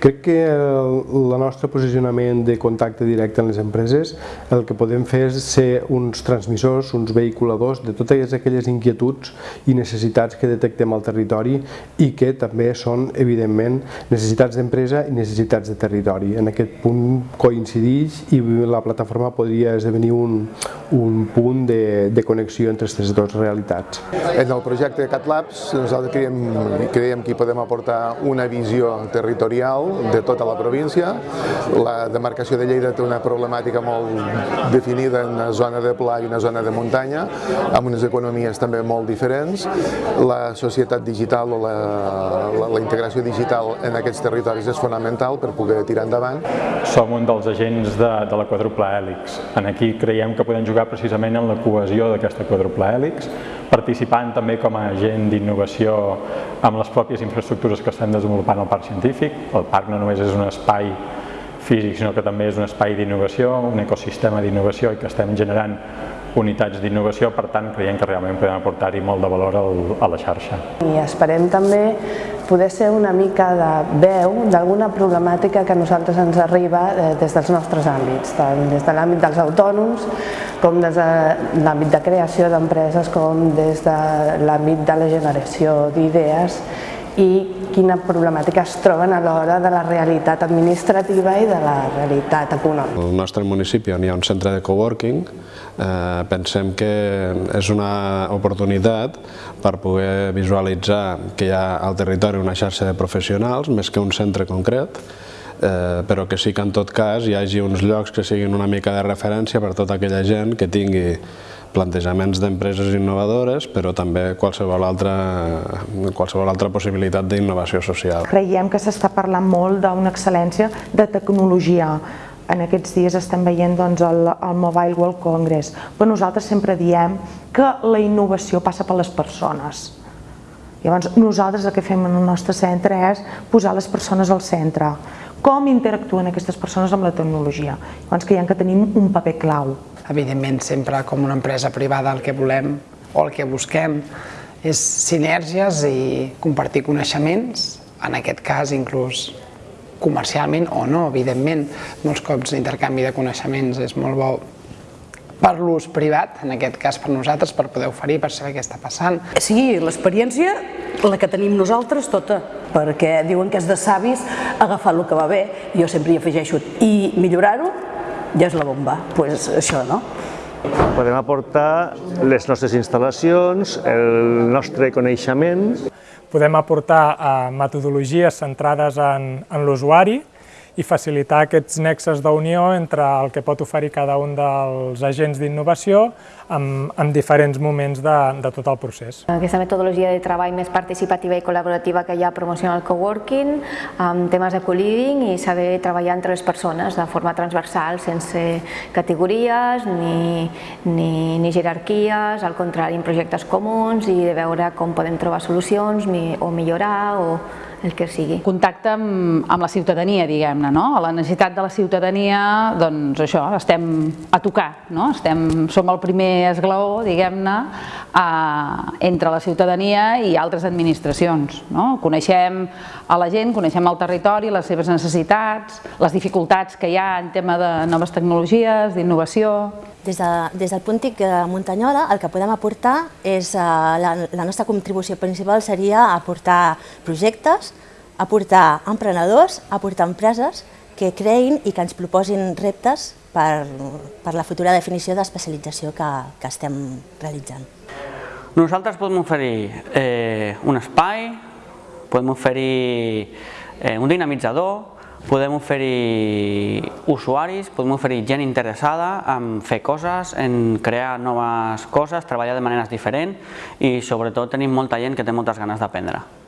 Crec que el, nostre posicionament de contacte directe amb les empreses el que podem fer és ser uns transmissors, uns vehiculadors de totes aquelles inquietuds i necessitats que detectem al territori i que també són, evidentment, necessitats d'empresa i necessitats de territori. En aquest punt coincideix i la plataforma podria esdevenir un, un punt de, de connexió entre aquestes dues realitats. En el projecte CatLabs nosaltres creiem, creiem que hi podem aportar una visió territorial de tota la província. La demarcació de Lleida té una problemàtica molt definida en una zona de pla i una zona de muntanya, amb unes economies també molt diferents. La societat digital o la, la, la integració digital en aquests territoris és fonamental per poder tirar endavant. Som un dels agents de, de la quadruple hèlix. En aquí creiem que podem jugar precisament en la cohesió d'aquesta quadruple hèlix, participant també com a agent d'innovació amb les pròpies infraestructures que estem desenvolupant al Parc Científic. El parc no només és un espai físic, sinó que també és un espai d'innovació, un ecosistema d'innovació i que estem generant unitats d'innovació, per tant creiem que realment podem aportar-hi molt de valor a la xarxa. I esperem també poder ser una mica de veu d'alguna problemàtica que a nosaltres ens arriba eh, des dels nostres àmbits, tant des de l'àmbit dels autònoms, com des de l'àmbit de creació d'empreses, com des de l'àmbit de la generació d'idees i quina problemàtica es troben a l'hora de la realitat administrativa i de la realitat econòmica. Al nostre municipi on hi ha un centre de coworking eh, pensem que és una oportunitat per poder visualitzar que hi ha al territori una xarxa de professionals més que un centre concret eh, però que sí que en tot cas hi hagi uns llocs que siguin una mica de referència per tota aquella gent que tingui plantejaments d'empreses innovadores, però també qualsevol altra, qualsevol altra possibilitat d'innovació social. Creiem que s'està parlant molt d'una excel·lència de tecnologia. En aquests dies estem veient doncs, el, el Mobile World Congress, però nosaltres sempre diem que la innovació passa per les persones. Llavors, nosaltres el que fem en el nostre centre és posar les persones al centre. Com interactuen aquestes persones amb la tecnologia? Llavors, creiem que tenim un paper clau. Evidentment, sempre com una empresa privada el que volem o el que busquem és sinergies i compartir coneixements, en aquest cas inclús comercialment o no, evidentment. Molts cops l'intercanvi de coneixements és molt bo per l'ús privat, en aquest cas per nosaltres, per poder oferir, per saber què està passant. Sí, l'experiència, la que tenim nosaltres, tota, perquè diuen que és de savis agafar el que va bé, jo sempre hi afegeixo, i millorar-ho ja és la bomba, doncs pues això, no? Podem aportar les nostres instal·lacions, el nostre coneixement. Podem aportar eh, metodologies centrades en, en l'usuari, i facilitar aquests nexes d'unió entre el que pot oferir cada un dels agents d'innovació en, en diferents moments de, de tot el procés. Aquesta metodologia de treball més participativa i col·laborativa que hi ha promociona el coworking, amb temes de co-living i saber treballar entre les persones de forma transversal, sense categories ni, ni, ni jerarquies, al contrari, en projectes comuns i de veure com podem trobar solucions o millorar o el que sigui. Contacte amb, amb la ciutadania, diguem-ne, no? A la necessitat de la ciutadania, doncs això, estem a tocar, no? Estem, som el primer esglaó, diguem-ne, entre la ciutadania i altres administracions, no? Coneixem a la gent, coneixem el territori, les seves necessitats, les dificultats que hi ha en tema de noves tecnologies, d'innovació... Des, de, des del Puntic de Muntanyola el que podem aportar és, eh, la, la nostra contribució principal seria aportar projectes, aportar emprenedors, aportar empreses que creïn i que ens proposin reptes per, per la futura definició d'especialització que, que estem realitzant. Nosaltres podem oferir eh, un espai, podem oferir eh, un dinamitzador, podem oferir usuaris, podem oferir gent interessada en fer coses, en crear noves coses, treballar de maneres diferents i sobretot tenim molta gent que té moltes ganes d'aprendre.